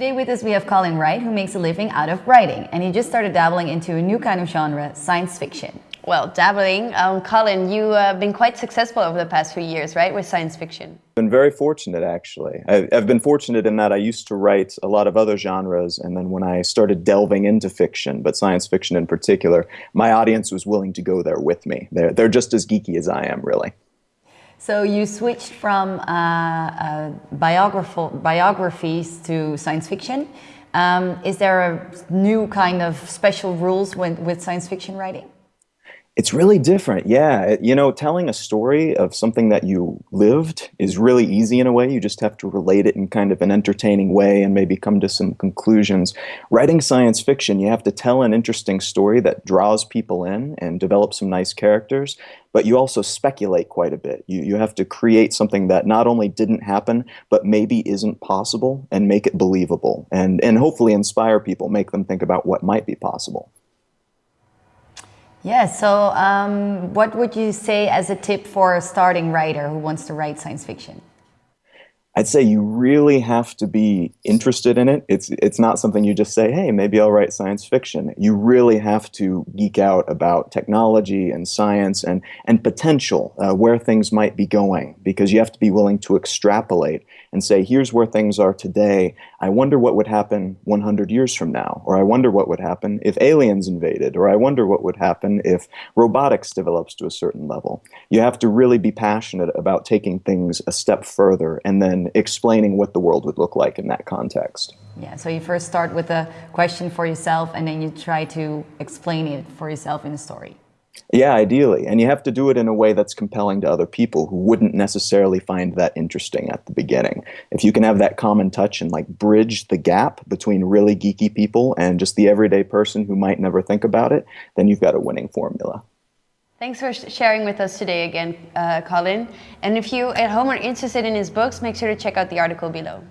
Today with us we have Colin Wright, who makes a living out of writing, and he just started dabbling into a new kind of genre, science fiction. Well, dabbling. Um, Colin, you've uh, been quite successful over the past few years, right, with science fiction? Been very fortunate, actually. I've been fortunate in that I used to write a lot of other genres, and then when I started delving into fiction, but science fiction in particular, my audience was willing to go there with me. They're, they're just as geeky as I am, really. So you switched from uh, uh, biographies to science fiction. Um, is there a new kind of special rules when, with science fiction writing? It's really different, yeah. You know, telling a story of something that you lived is really easy in a way. You just have to relate it in kind of an entertaining way and maybe come to some conclusions. Writing science fiction, you have to tell an interesting story that draws people in and develop some nice characters, but you also speculate quite a bit. You, you have to create something that not only didn't happen, but maybe isn't possible and make it believable and, and hopefully inspire people, make them think about what might be possible. Yeah, so um, what would you say as a tip for a starting writer who wants to write science fiction? I'd say you really have to be interested in it. It's it's not something you just say, "Hey, maybe I'll write science fiction." You really have to geek out about technology and science and and potential, uh, where things might be going, because you have to be willing to extrapolate and say, "Here's where things are today. I wonder what would happen 100 years from now, or I wonder what would happen if aliens invaded, or I wonder what would happen if robotics develops to a certain level." You have to really be passionate about taking things a step further and then and explaining what the world would look like in that context. Yeah, so you first start with a question for yourself and then you try to explain it for yourself in a story. Yeah, ideally. And you have to do it in a way that's compelling to other people who wouldn't necessarily find that interesting at the beginning. If you can have that common touch and like bridge the gap between really geeky people and just the everyday person who might never think about it, then you've got a winning formula. Thanks for sharing with us today again, uh, Colin. And if you at home are interested in his books, make sure to check out the article below.